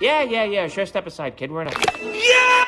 Yeah, yeah, yeah. Sure, step aside, kid. We're not. Yeah!